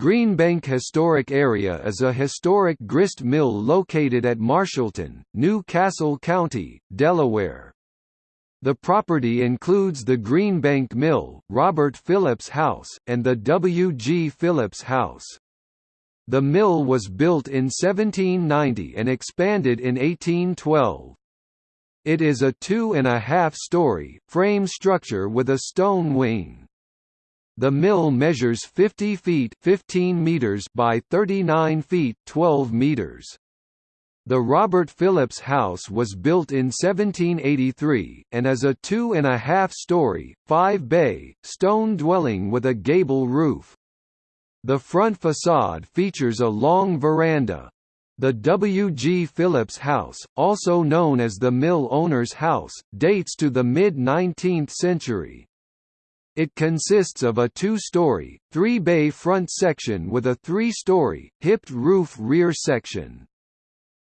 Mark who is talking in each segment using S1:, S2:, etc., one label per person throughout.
S1: Greenbank Historic Area is a historic grist mill located at Marshallton, New Castle County, Delaware. The property includes the Greenbank Mill, Robert Phillips House, and the W. G. Phillips House. The mill was built in 1790 and expanded in 1812. It is a two-and-a-half-story, frame structure with a stone wing. The mill measures 50 feet 15 meters by 39 feet 12 meters. The Robert Phillips House was built in 1783, and is a two-and-a-half-story, five-bay, stone dwelling with a gable roof. The front facade features a long veranda. The W. G. Phillips House, also known as the mill owner's house, dates to the mid-19th century. It consists of a two-story, three-bay front section with a three-story, hipped roof rear section.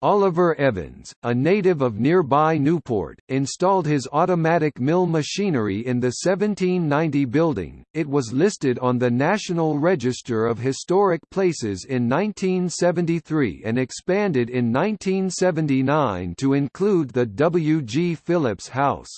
S1: Oliver Evans, a native of nearby Newport, installed his automatic mill machinery in the 1790 building. It was listed on the National Register of Historic Places in 1973 and expanded in 1979 to include the W. G. Phillips House.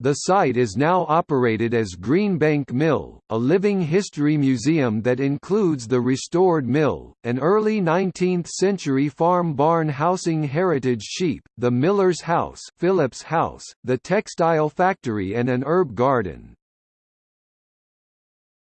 S1: The site is now operated as Greenbank Mill, a living history museum that includes the restored mill, an early 19th-century farm barn housing heritage sheep, the miller's house, Phillips House, the textile factory and an herb garden.